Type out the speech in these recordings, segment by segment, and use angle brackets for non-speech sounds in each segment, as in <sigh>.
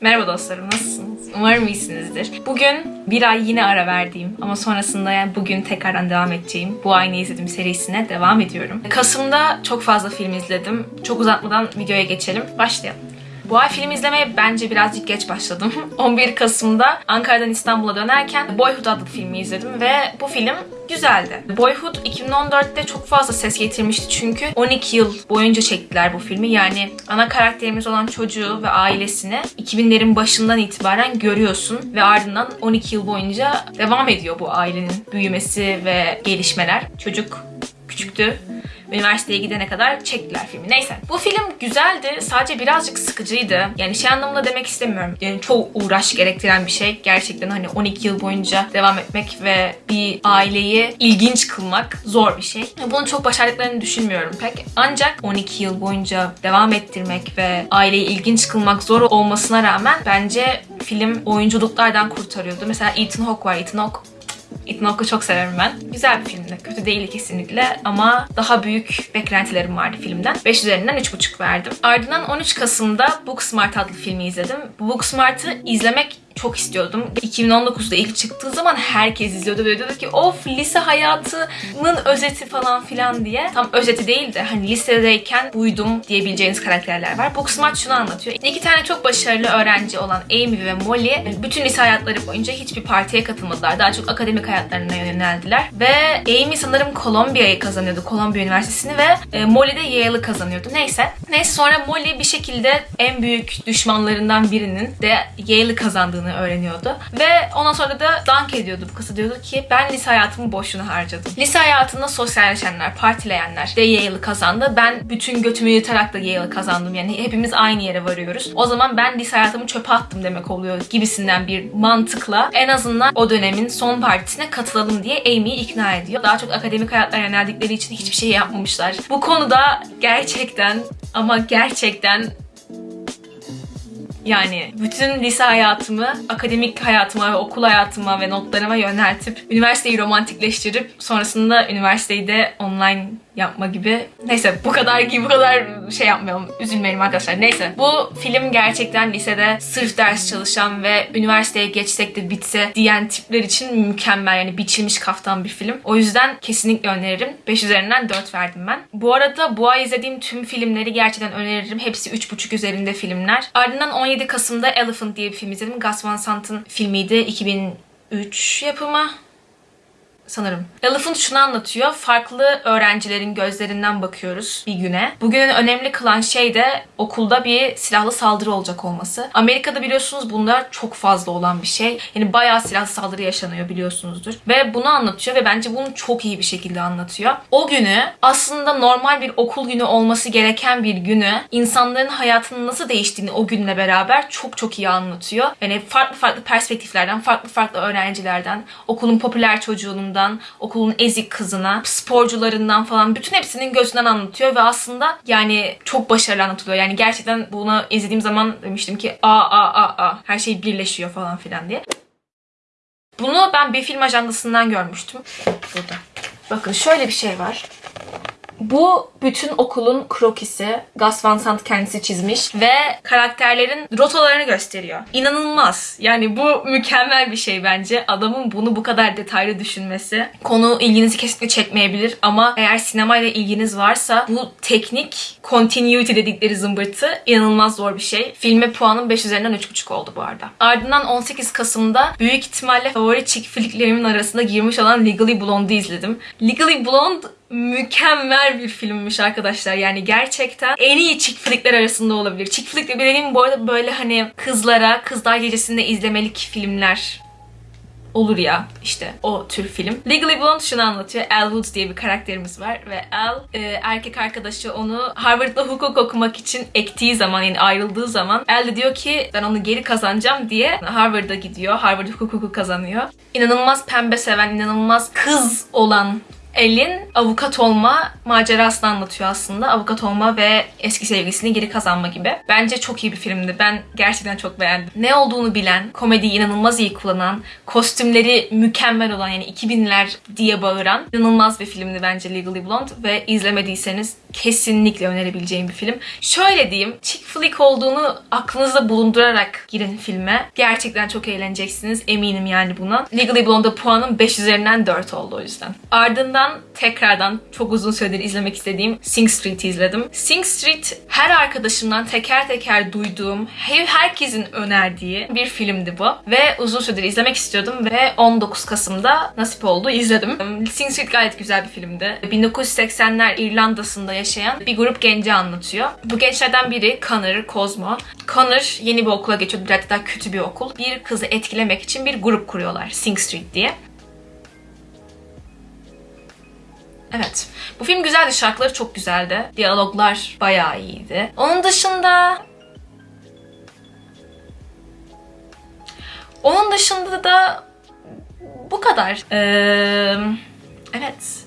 Merhaba dostlarım, nasılsınız? Umarım iyisinizdir. Bugün bir ay yine ara verdiğim ama sonrasında yani bugün tekrardan devam edeceğim bu ay ne izledim serisine devam ediyorum. Kasım'da çok fazla film izledim. Çok uzatmadan videoya geçelim. Başlayalım. Bu ay film izlemeye bence birazcık geç başladım. <laughs> 11 Kasım'da Ankara'dan İstanbul'a dönerken Boyhood adlı filmi izledim ve bu film güzeldi. Boyhood 2014'te çok fazla ses getirmişti çünkü 12 yıl boyunca çektiler bu filmi. Yani ana karakterimiz olan çocuğu ve ailesini 2000'lerin başından itibaren görüyorsun ve ardından 12 yıl boyunca devam ediyor bu ailenin büyümesi ve gelişmeler. Çocuk küçüktü üniversiteye gidene kadar çektiler filmi. Neyse. Bu film güzeldi. Sadece birazcık sıkıcıydı. Yani şey anlamında demek istemiyorum. Yani çok uğraş gerektiren bir şey. Gerçekten hani 12 yıl boyunca devam etmek ve bir aileyi ilginç kılmak zor bir şey. Bunu çok başardıklarını düşünmüyorum pek. Ancak 12 yıl boyunca devam ettirmek ve aileyi ilginç kılmak zor olmasına rağmen bence film oyunculuklardan kurtarıyordu. Mesela Ethan Hawke var. Ethan Hawke Ethan çok severim ben. Güzel bir filmdi. Kötü değil kesinlikle ama daha büyük beklentilerim vardı filmden. 5 üzerinden 3,5 verdim. Ardından 13 Kasım'da Booksmart adlı filmi izledim. Booksmart'ı izlemek çok istiyordum. 2019'da ilk çıktığı zaman herkes izliyordu ve diyordu ki of lise hayatının özeti falan filan diye. Tam özeti değil de hani lisedeyken buydum diyebileceğiniz karakterler var. Booksmart şunu anlatıyor. İki tane çok başarılı öğrenci olan Amy ve Molly bütün lise hayatları boyunca hiçbir partiye katılmadılar. Daha çok akademik hayatlarına yöneldiler. Ve Amy sanırım Columbia'yı kazanıyordu. Columbia Üniversitesi'ni ve e, Molly de Yale'ı kazanıyordu. Neyse. Neyse sonra Molly bir şekilde en büyük düşmanlarından birinin de Yale'ı kazandığını öğreniyordu. Ve ondan sonra da dank ediyordu bu kızı. Diyordu ki ben lise hayatımı boşuna harcadım. Lise hayatında sosyalleşenler, partileyenler de Yale'ı kazandı. Ben bütün götümü yırtarak da Yale'ı kazandım. Yani hepimiz aynı yere varıyoruz. O zaman ben lise hayatımı çöpe attım demek oluyor gibisinden bir mantıkla en azından o dönemin son partisine katılalım diye Amy'yi ikna ediyor. Daha çok akademik hayatlara yöneldikleri için hiçbir şey yapmamışlar. Bu konuda gerçekten ama gerçekten yani bütün lise hayatımı, akademik hayatıma ve okul hayatıma ve notlarıma yöneltip üniversiteyi romantikleştirip sonrasında üniversiteyi de online yapma gibi. Neyse bu kadar gibi bu kadar şey yapmayalım. Üzülmeyelim arkadaşlar. Neyse. Bu film gerçekten lisede sırf ders çalışan ve üniversiteye geçsek de bitse diyen tipler için mükemmel. Yani biçilmiş kaftan bir film. O yüzden kesinlikle öneririm. 5 üzerinden 4 verdim ben. Bu arada bu ay izlediğim tüm filmleri gerçekten öneririm. Hepsi 3.5 üzerinde filmler. Ardından 17 Kasım'da Elephant diye bir film izledim. Gus Van Sant'ın filmiydi. 2003 yapımı sanırım. Elephant şunu anlatıyor. Farklı öğrencilerin gözlerinden bakıyoruz bir güne. Bugünün önemli kılan şey de okulda bir silahlı saldırı olacak olması. Amerika'da biliyorsunuz bunlar çok fazla olan bir şey. Yani bayağı silahlı saldırı yaşanıyor biliyorsunuzdur. Ve bunu anlatıyor ve bence bunu çok iyi bir şekilde anlatıyor. O günü aslında normal bir okul günü olması gereken bir günü insanların hayatının nasıl değiştiğini o günle beraber çok çok iyi anlatıyor. Yani farklı farklı perspektiflerden, farklı farklı öğrencilerden, okulun popüler çocuğunun çocuğundan, okulun ezik kızına, sporcularından falan bütün hepsinin gözünden anlatıyor ve aslında yani çok başarılı anlatılıyor. Yani gerçekten bunu izlediğim zaman demiştim ki a a a a her şey birleşiyor falan filan diye. Bunu ben bir film ajandasından görmüştüm. Burada. Bakın şöyle bir şey var. Bu bütün okulun krokisi. Gus Van Sant kendisi çizmiş ve karakterlerin rotalarını gösteriyor. İnanılmaz. Yani bu mükemmel bir şey bence. Adamın bunu bu kadar detaylı düşünmesi. Konu ilginizi kesinlikle çekmeyebilir ama eğer sinemayla ilginiz varsa bu teknik continuity dedikleri zımbırtı inanılmaz zor bir şey. Filme puanım 5 üzerinden 3.5 oldu bu arada. Ardından 18 Kasım'da büyük ihtimalle favori chick flicklerimin arasında girmiş olan Legally Blonde'ı izledim. Legally Blonde mükemmel bir filmmiş arkadaşlar. Yani gerçekten en iyi chick flickler arasında olabilir. Chick flick de dediğim bu arada böyle hani kızlara Kızlar Gecesi'nde izlemelik filmler olur ya işte o tür film. Legally Blonde şunu anlatıyor. Al Woods diye bir karakterimiz var ve Al e, erkek arkadaşı onu Harvard'da hukuk okumak için ektiği zaman yani ayrıldığı zaman Al de diyor ki ben onu geri kazanacağım diye Harvard'a gidiyor. Harvard hukuku kazanıyor. İnanılmaz pembe seven, inanılmaz kız olan Elin avukat olma macerasını anlatıyor aslında. Avukat olma ve eski sevgilisini geri kazanma gibi. Bence çok iyi bir filmdi. Ben gerçekten çok beğendim. Ne olduğunu bilen, komediyi inanılmaz iyi kullanan, kostümleri mükemmel olan yani 2000'ler diye bağıran inanılmaz bir filmdi bence Legally Blonde ve izlemediyseniz kesinlikle önerebileceğim bir film. Şöyle diyeyim, chick flick olduğunu aklınızda bulundurarak girin filme. Gerçekten çok eğleneceksiniz. Eminim yani buna. Legally Blonde'da puanım 5 üzerinden 4 oldu o yüzden. Ardından tekrardan çok uzun süredir izlemek istediğim Sing Street'i izledim. Sing Street her arkadaşımdan teker teker duyduğum, her- herkesin önerdiği bir filmdi bu. Ve uzun süredir izlemek istiyordum ve 19 Kasım'da nasip oldu izledim. Sing Street gayet güzel bir filmdi. 1980'ler İrlanda'sında yaşayan bir grup genci anlatıyor. Bu gençlerden biri Connor Cosmo. Connor yeni bir okula geçiyor. Biraz daha kötü bir okul. Bir kızı etkilemek için bir grup kuruyorlar. Sing Street diye. Evet. Bu film güzeldi. Şarkıları çok güzeldi. Diyaloglar bayağı iyiydi. Onun dışında... Onun dışında da bu kadar. Ee, evet.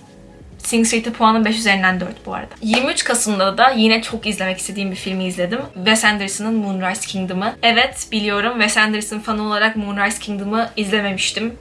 Sing Street'e puanım 5 üzerinden 4 bu arada. 23 Kasım'da da yine çok izlemek istediğim bir filmi izledim. Wes Anderson'ın Moonrise Kingdom'ı. Evet biliyorum Wes Anderson fanı olarak Moonrise Kingdom'ı izlememiştim.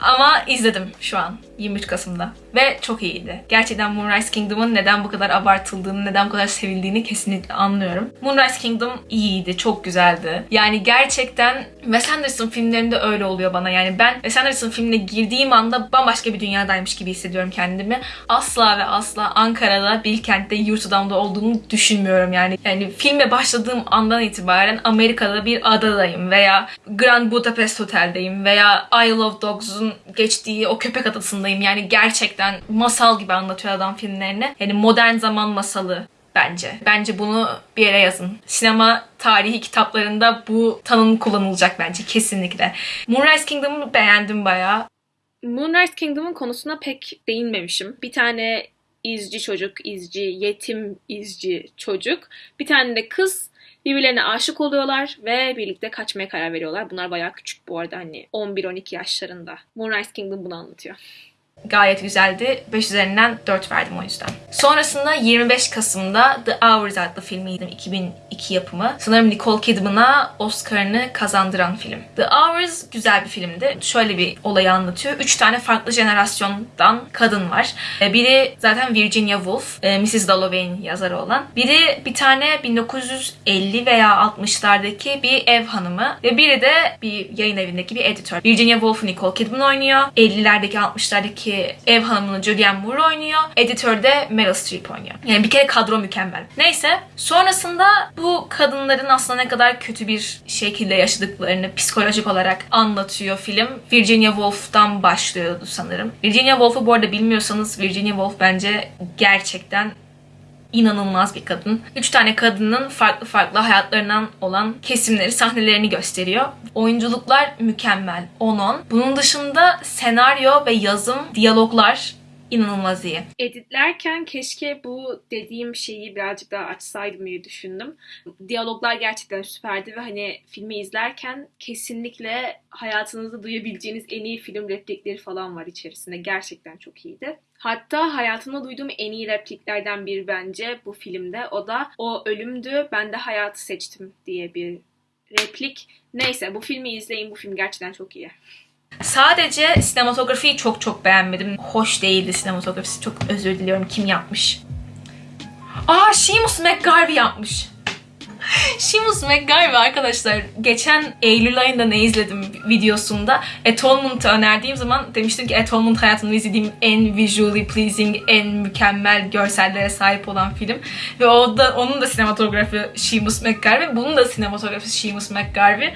Ama izledim şu an 23 Kasım'da. Ve çok iyiydi. Gerçekten Moonrise Kingdom'un neden bu kadar abartıldığını, neden bu kadar sevildiğini kesinlikle anlıyorum. Moonrise Kingdom iyiydi, çok güzeldi. Yani gerçekten Wes Anderson filmlerinde öyle oluyor bana. Yani ben Wes Anderson filmine girdiğim anda bambaşka bir dünyadaymış gibi hissediyorum kendimi. Asla ve asla Ankara'da, Bilkent'te, Yurtadam'da olduğunu düşünmüyorum yani. Yani filme başladığım andan itibaren Amerika'da bir adadayım veya Grand Budapest Otel'deyim veya Isle of Dogs'un geçtiği o köpek adasındayım. Yani gerçekten masal gibi anlatıyor adam filmlerini. Yani modern zaman masalı bence. Bence bunu bir yere yazın. Sinema tarihi kitaplarında bu tanım kullanılacak bence kesinlikle. Moonrise Kingdom'u beğendim bayağı. Moonrise Kingdom'un konusuna pek değinmemişim. Bir tane izci çocuk, izci, yetim izci çocuk. Bir tane de kız birbirlerine aşık oluyorlar ve birlikte kaçmaya karar veriyorlar. Bunlar bayağı küçük bu arada hani 11-12 yaşlarında. Moonrise Kingdom bunu anlatıyor. Gayet güzeldi. 5 üzerinden 4 verdim o yüzden. Sonrasında 25 Kasım'da The Hours adlı filmi izledim. 2002 yapımı. Sanırım Nicole Kidman'a Oscar'ını kazandıran film. The Hours güzel bir filmdi. Şöyle bir olayı anlatıyor. 3 tane farklı jenerasyondan kadın var. Ee, Biri zaten Virginia Woolf, e, Mrs. Dalloway'in yazarı olan. Biri bir tane 1950 veya 60'lardaki bir ev hanımı ve biri de bir yayın evindeki bir editör. Virginia Woolf'u Nicole Kidman oynuyor. 50'lerdeki 60'lardaki ev hanımını Julianne Moore oynuyor. Editör de Meryl Streep oynuyor. Yani bir kere kadro mükemmel. Neyse sonrasında bu kadınların aslında ne kadar kötü bir şekilde yaşadıklarını psikolojik olarak anlatıyor film. Virginia Woolf'tan başlıyordu sanırım. Virginia Woolf'u bu arada bilmiyorsanız Virginia Woolf bence gerçekten inanılmaz bir kadın. Üç tane kadının farklı farklı hayatlarından olan kesimleri, sahnelerini gösteriyor. Oyunculuklar mükemmel. 10-10. Bunun dışında senaryo ve yazım, diyaloglar inanılmaz iyi. Editlerken keşke bu dediğim şeyi birazcık daha açsaydım diye düşündüm. Diyaloglar gerçekten süperdi ve hani filmi izlerken kesinlikle hayatınızda duyabileceğiniz en iyi film replikleri falan var içerisinde. Gerçekten çok iyiydi. Hatta hayatımda duyduğum en iyi repliklerden biri bence bu filmde. O da o ölümdü ben de hayatı seçtim diye bir replik. Neyse bu filmi izleyin. Bu film gerçekten çok iyi. Sadece sinematografiyi çok çok beğenmedim. Hoş değildi sinematografisi. Çok özür diliyorum. Kim yapmış? Aa Seamus McGarvey yapmış. Seamus McGarvey arkadaşlar geçen Eylül ayında ne izledim videosunda Atonement'ı önerdiğim zaman demiştim ki Atonement hayatımda izlediğim en visually pleasing, en mükemmel görsellere sahip olan film. Ve o da, onun da sinematografi Seamus McGarvey, bunun da sinematografisi Seamus McGarvey.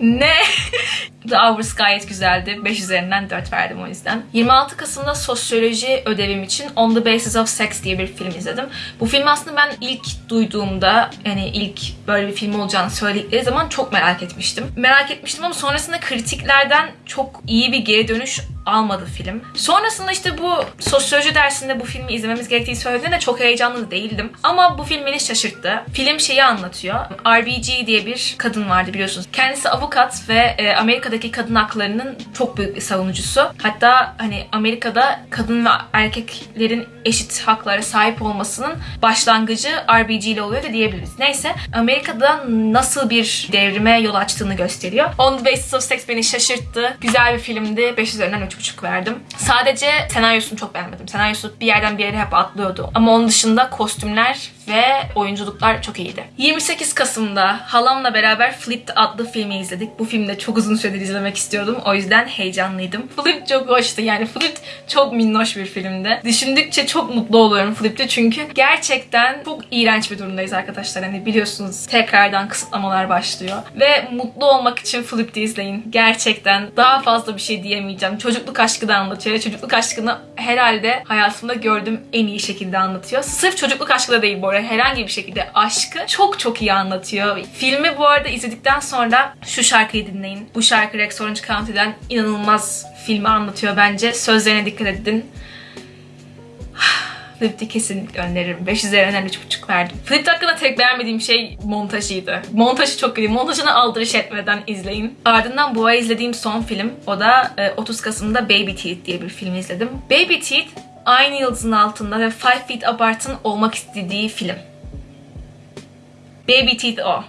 Ne? <laughs> The Hours gayet güzeldi. 5 üzerinden 4 verdim o yüzden. 26 Kasım'da sosyoloji ödevim için On the Basis of Sex diye bir film izledim. Bu filmi aslında ben ilk duyduğumda yani ilk böyle bir film olacağını söyledikleri zaman çok merak etmiştim. Merak etmiştim ama sonrasında kritiklerden çok iyi bir geri dönüş almadı film. Sonrasında işte bu sosyoloji dersinde bu filmi izlememiz gerektiği söylediğinde çok heyecanlı değildim. Ama bu film beni şaşırttı. Film şeyi anlatıyor. RBG diye bir kadın vardı biliyorsunuz. Kendisi avukat ve e, Amerika'da Amerika'daki kadın haklarının çok büyük bir savunucusu. Hatta hani Amerika'da kadın ve erkeklerin eşit haklara sahip olmasının başlangıcı RBG ile oluyor da diyebiliriz. Neyse Amerika'da nasıl bir devrime yol açtığını gösteriyor. On the Basis of Sex beni şaşırttı. Güzel bir filmdi. 5 üzerinden 3.5 verdim. Sadece senaryosunu çok beğenmedim. Senaryosu bir yerden bir yere hep atlıyordu. Ama onun dışında kostümler ve oyunculuklar çok iyiydi. 28 Kasım'da halamla beraber Flipped adlı filmi izledik. Bu filmi de çok uzun süredir izlemek istiyordum. O yüzden heyecanlıydım. Flip çok hoştu. Yani Flip çok minnoş bir filmdi. Düşündükçe çok mutlu oluyorum Flip'te çünkü gerçekten çok iğrenç bir durumdayız arkadaşlar. Hani biliyorsunuz tekrardan kısıtlamalar başlıyor. Ve mutlu olmak için Flip'te izleyin. Gerçekten daha fazla bir şey diyemeyeceğim. Çocukluk aşkı da anlatıyor. Çocukluk aşkını herhalde hayatımda gördüğüm en iyi şekilde anlatıyor. Sırf çocukluk aşkı da değil bu arada. Herhangi bir şekilde aşkı çok çok iyi anlatıyor. Filmi bu arada izledikten sonra şu şarkıyı dinleyin. Bu şarkı Rex Orange County'den inanılmaz filmi anlatıyor bence. Sözlerine dikkat edin. <sighs> Flip'te kesinlikle öneririm. 5 üzerinden 3.5 verdim. Flip hakkında tek beğenmediğim şey montajıydı. Montajı çok iyi. Montajına aldırış etmeden izleyin. Ardından bu ay izlediğim son film. O da e, 30 Kasım'da Baby Teeth diye bir film izledim. Baby Teeth aynı yıldızın altında ve Five Feet Apart'ın olmak istediği film. Baby Teeth o.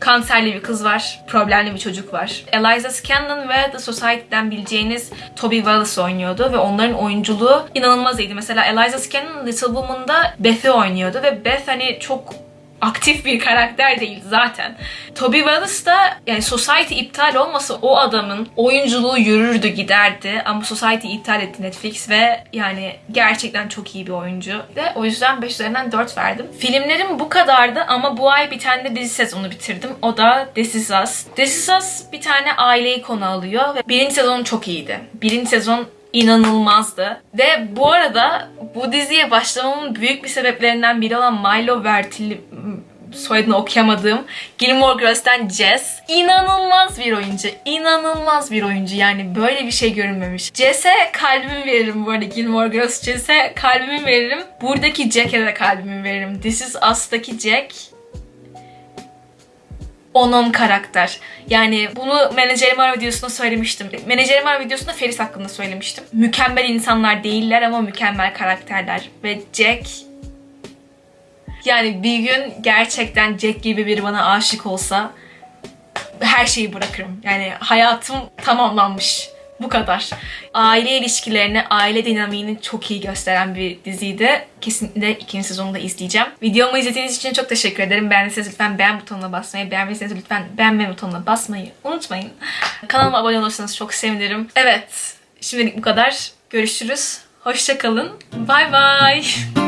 Kanserli bir kız var, problemli bir çocuk var. Eliza Scanlon ve The Society'den bileceğiniz Toby Wallace oynuyordu ve onların oyunculuğu inanılmaz iyiydi. Mesela Eliza Scanlon Little Woman'da Beth'i oynuyordu ve Beth hani çok aktif bir karakter değil zaten. Toby Wallace da yani Society iptal olmasa o adamın oyunculuğu yürürdü giderdi ama Society iptal etti Netflix ve yani gerçekten çok iyi bir oyuncu. Ve o yüzden 5 üzerinden 4 verdim. Filmlerim bu kadardı ama bu ay bir tane de dizi sezonu bitirdim. O da This Is Us. This Is Us bir tane aileyi konu alıyor ve birinci sezon çok iyiydi. Birinci sezon inanılmazdı. Ve bu arada bu diziye başlamamın büyük bir sebeplerinden biri olan Milo Vertilli soyadını okuyamadığım Gilmore Girls'ten Jess. İnanılmaz bir oyuncu. İnanılmaz bir oyuncu. Yani böyle bir şey görünmemiş. Jess'e kalbimi veririm bu arada Gilmore Girls. Jess'e kalbimi veririm. Buradaki Jack'e de kalbimi veririm. This Is Us'taki Jack onun karakter. Yani bunu menajerim var videosunda söylemiştim. Menajerim var videosunda Feris hakkında söylemiştim. Mükemmel insanlar değiller ama mükemmel karakterler. Ve Jack yani bir gün gerçekten Jack gibi biri bana aşık olsa her şeyi bırakırım. Yani hayatım tamamlanmış. Bu kadar. Aile ilişkilerini, aile dinamiğini çok iyi gösteren bir diziydi. Kesinlikle ikinci sezonu da izleyeceğim. Videomu izlediğiniz için çok teşekkür ederim. Beğendiyseniz lütfen beğen butonuna basmayı, beğenmediyseniz lütfen beğenme butonuna basmayı unutmayın. Kanalıma abone olursanız çok sevinirim. Evet, şimdilik bu kadar. Görüşürüz. Hoşçakalın. Bay bay. <laughs>